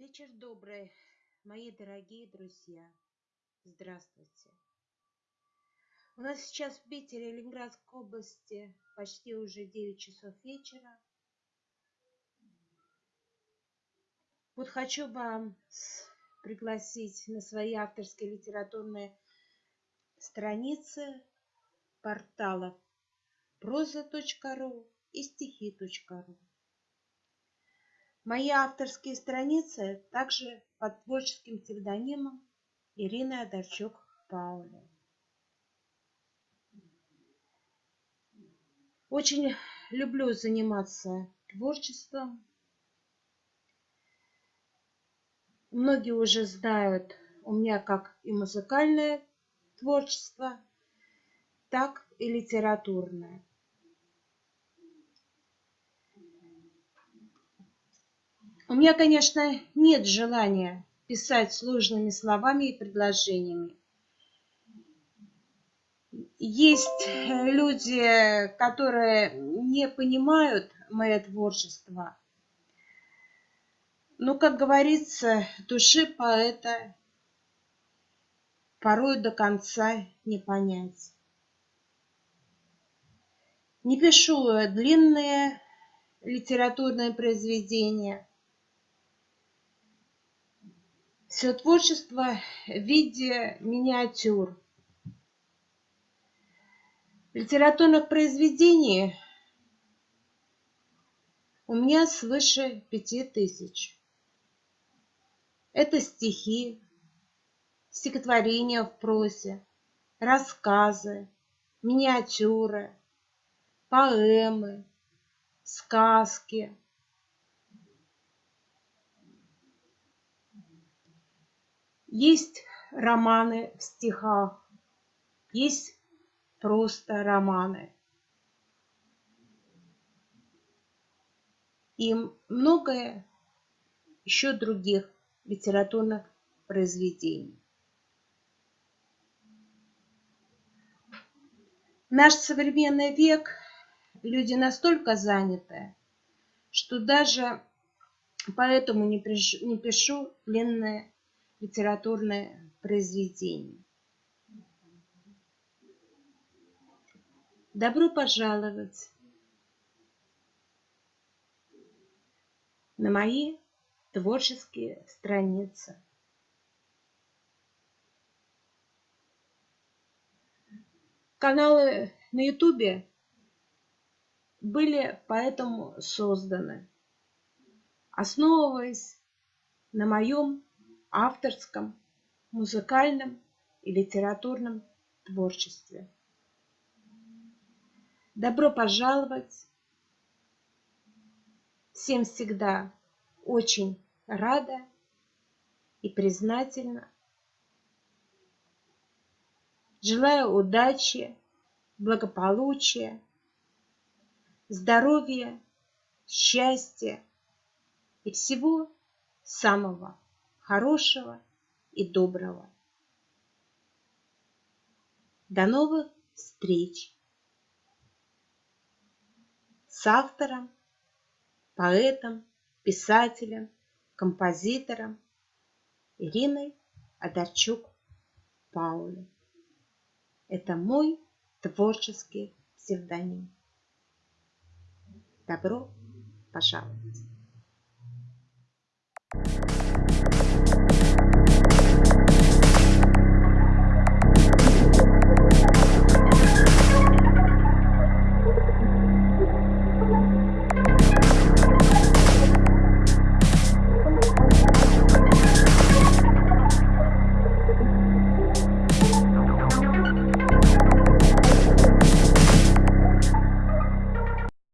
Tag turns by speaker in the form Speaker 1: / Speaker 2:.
Speaker 1: Вечер добрый, мои дорогие друзья. Здравствуйте. У нас сейчас в Питере, Ленинградской области, почти уже 9 часов вечера. Вот хочу вам пригласить на свои авторские литературные страницы порталов проза.ру и стихи.ру. Мои авторские страницы также под творческим псевдонимом Ирина Одарчук Пауля. Очень люблю заниматься творчеством. Многие уже знают у меня как и музыкальное творчество, так и литературное. У меня, конечно, нет желания писать сложными словами и предложениями. Есть люди, которые не понимают мое творчество. Но, как говорится, души поэта порой до конца не понять. Не пишу длинные литературные произведения – все творчество в виде миниатюр. Литературных произведений у меня свыше пяти тысяч. Это стихи, стихотворения в прозе, рассказы, миниатюры, поэмы, сказки, Есть романы в стихах, есть просто романы. И многое еще других литературных произведений. наш современный век люди настолько заняты, что даже поэтому не пишу, не пишу длинные литературное произведение. Добро пожаловать на мои творческие страницы. Каналы на ютубе были поэтому созданы, основываясь на моем авторском, музыкальном и литературном творчестве. Добро пожаловать! Всем всегда очень рада и признательна. Желаю удачи, благополучия, здоровья, счастья и всего самого хорошего и доброго. До новых встреч с автором, поэтом, писателем, композитором Ириной Адарчук Паули. Это мой творческий псевдоним. Добро пожаловать!